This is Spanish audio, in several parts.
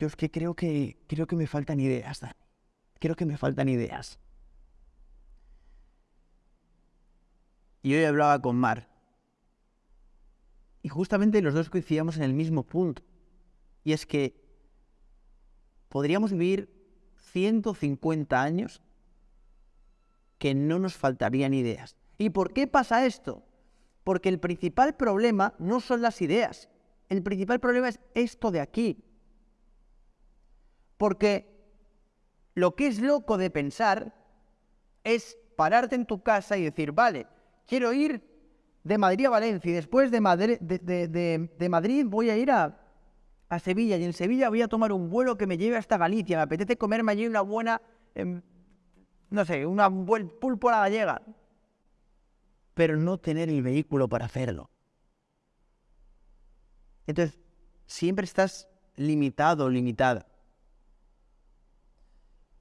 Yo es que creo que, creo que me faltan ideas, Dani. Creo que me faltan ideas. Y hoy hablaba con Mar. Y justamente los dos coincidíamos en el mismo punto. Y es que podríamos vivir 150 años que no nos faltarían ideas. ¿Y por qué pasa esto? Porque el principal problema no son las ideas. El principal problema es esto de aquí. Porque lo que es loco de pensar es pararte en tu casa y decir, vale, quiero ir de Madrid a Valencia y después de Madrid, de, Madrid voy a ir a, a, Sevilla y en Sevilla voy a tomar un vuelo que me lleve hasta Galicia. Me apetece comerme allí una buena, em, no sé, una buen pulpo la gallega. Pero no tener el vehículo para hacerlo. Entonces, siempre estás limitado limitada.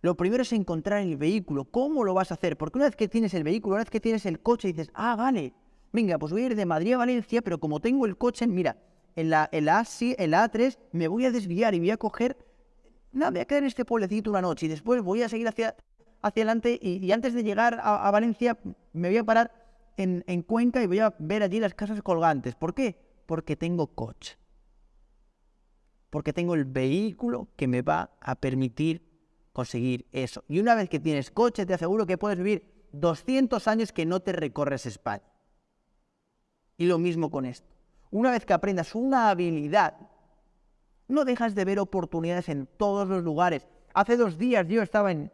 Lo primero es encontrar el vehículo. ¿Cómo lo vas a hacer? Porque una vez que tienes el vehículo, una vez que tienes el coche, dices, ah, vale, venga, pues voy a ir de Madrid a Valencia, pero como tengo el coche, mira, en la, en la, A3 me voy a desviar y voy a coger, nada, voy a quedar en este pueblecito una noche y después voy a seguir hacia, hacia adelante y, antes de llegar a, Valencia me voy a parar en, en Cuenca y voy a ver allí las casas colgantes. ¿Por qué? Porque tengo coche. Porque tengo el vehículo que me va a permitir conseguir eso. Y una vez que tienes coche, te aseguro que puedes vivir 200 años que no te recorres España. Y lo mismo con esto. Una vez que aprendas una habilidad, no dejas de ver oportunidades en todos los lugares. Hace dos días yo estaba en,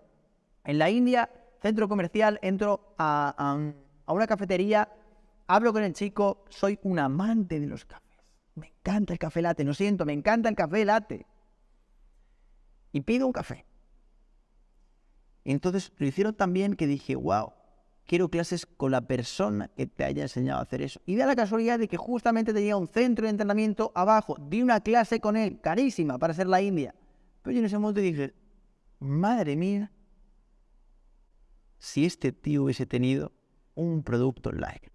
en la India, centro comercial, entro a, a una cafetería, hablo con el chico, soy un amante de los cafés. Me encanta el café latte, lo siento, me encanta el café latte. Y pido un café. Entonces lo hicieron tan bien que dije, wow, quiero clases con la persona que te haya enseñado a hacer eso. Y da la casualidad de que justamente tenía un centro de entrenamiento abajo, di una clase con él, carísima para ser la India. Pero yo en ese momento dije, madre mía, si este tío hubiese tenido un producto online.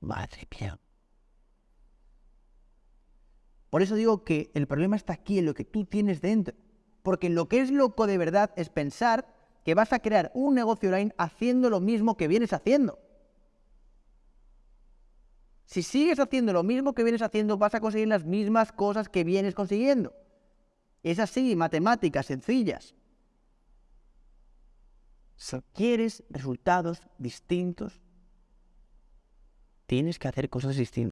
Madre mía. Por eso digo que el problema está aquí en lo que tú tienes dentro. Porque lo que es loco de verdad es pensar que vas a crear un negocio online haciendo lo mismo que vienes haciendo. Si sigues haciendo lo mismo que vienes haciendo, vas a conseguir las mismas cosas que vienes consiguiendo. Es así, matemáticas sencillas. Si quieres resultados distintos, tienes que hacer cosas distintas.